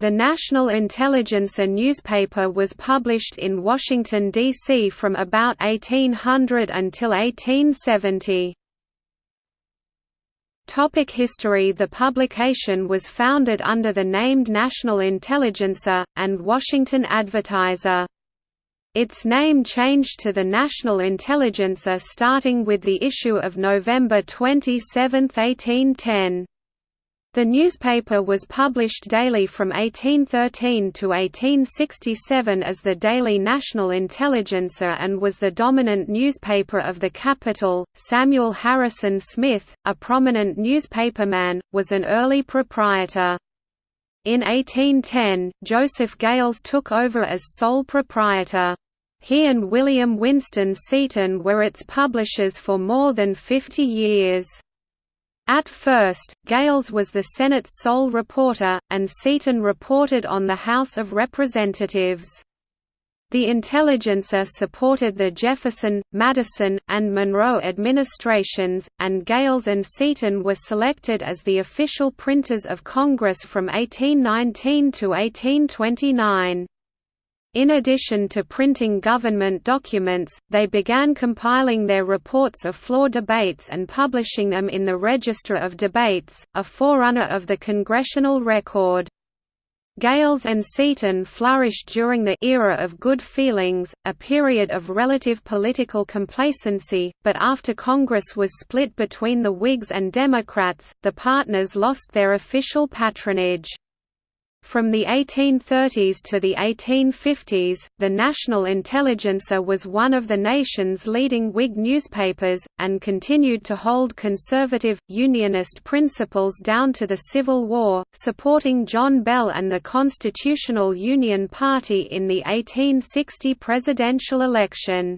The National Intelligencer newspaper was published in Washington, D.C. from about 1800 until 1870. Topic history The publication was founded under the named National Intelligencer, and Washington Advertiser. Its name changed to the National Intelligencer starting with the issue of November 27, 1810. The newspaper was published daily from 1813 to 1867 as the Daily National Intelligencer and was the dominant newspaper of the capital. Samuel Harrison Smith, a prominent newspaperman, was an early proprietor. In 1810, Joseph Gales took over as sole proprietor. He and William Winston Seaton were its publishers for more than 50 years. At first, Gales was the Senate's sole reporter, and Seaton reported on the House of Representatives. The Intelligencer supported the Jefferson, Madison, and Monroe administrations, and Gales and Seaton were selected as the official printers of Congress from 1819 to 1829. In addition to printing government documents, they began compiling their reports of floor debates and publishing them in the Register of Debates, a forerunner of the Congressional Record. Gales and Seaton flourished during the era of good feelings, a period of relative political complacency, but after Congress was split between the Whigs and Democrats, the partners lost their official patronage. From the 1830s to the 1850s, the National Intelligencer was one of the nation's leading Whig newspapers, and continued to hold conservative, Unionist principles down to the Civil War, supporting John Bell and the Constitutional Union Party in the 1860 presidential election.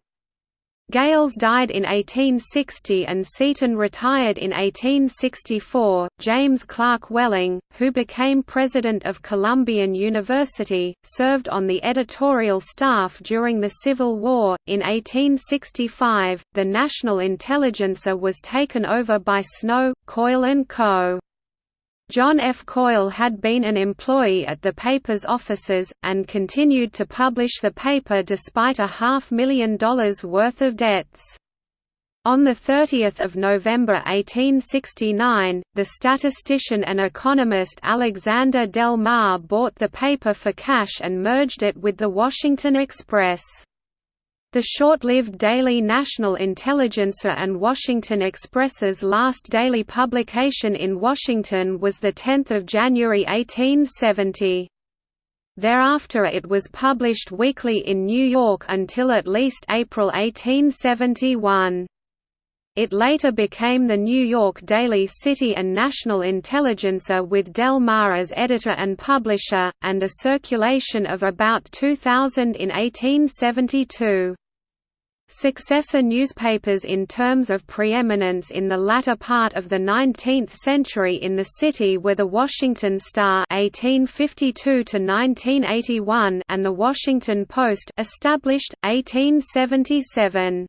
Gales died in 1860 and Seaton retired in 1864. James Clark Welling, who became president of Columbian University, served on the editorial staff during the Civil War. In 1865, the National Intelligencer was taken over by Snow, Coyle and Co. John F. Coyle had been an employee at the paper's offices, and continued to publish the paper despite a half million dollars worth of debts. On 30 November 1869, the statistician and economist Alexander Del Mar bought the paper for cash and merged it with the Washington Express. The short-lived Daily National Intelligencer and Washington Express's last daily publication in Washington was 10 January 1870. Thereafter it was published weekly in New York until at least April 1871. It later became the New York Daily City and National Intelligencer with Del Mar as editor and publisher, and a circulation of about 2,000 in 1872. Successor newspapers in terms of preeminence in the latter part of the 19th century in the city were the Washington Star (1852–1981) and the Washington Post, established 1877.